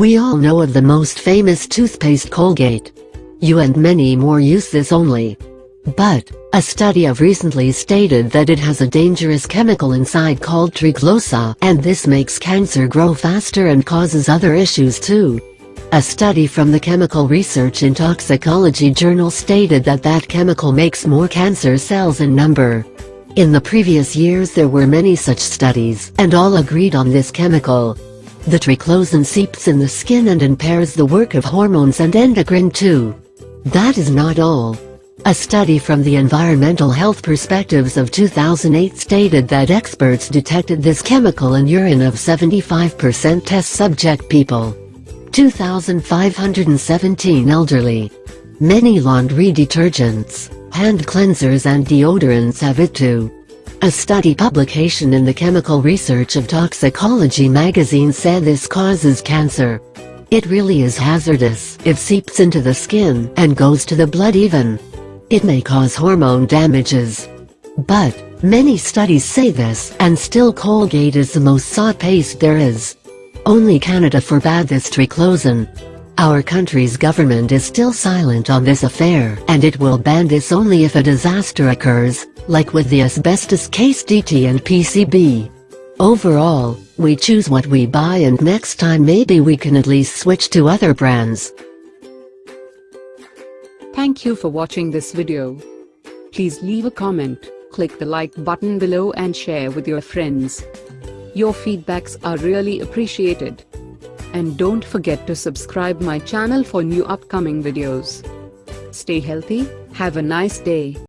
We all know of the most famous toothpaste Colgate. You and many more use this only. But, a study of recently stated that it has a dangerous chemical inside called triclosan and this makes cancer grow faster and causes other issues too. A study from the Chemical Research in Toxicology journal stated that that chemical makes more cancer cells in number. In the previous years there were many such studies, and all agreed on this chemical. The triclosan seeps in the skin and impairs the work of hormones and endocrine too. That is not all. A study from the Environmental Health Perspectives of 2008 stated that experts detected this chemical in urine of 75% test subject people. 2,517 elderly. Many laundry detergents, hand cleansers and deodorants have it too. A study publication in the Chemical Research of Toxicology magazine said this causes cancer. It really is hazardous if seeps into the skin and goes to the blood even. It may cause hormone damages. But, many studies say this and still Colgate is the most sought paste there is. Only Canada forbade this triclosan. Our country's government is still silent on this affair and it will ban this only if a disaster occurs, like with the asbestos case DT and PCB. Overall, we choose what we buy and next time maybe we can at least switch to other brands. Thank you for watching this video. Please leave a comment, click the like button below and share with your friends. Your feedbacks are really appreciated. And don't forget to subscribe my channel for new upcoming videos. Stay healthy, have a nice day.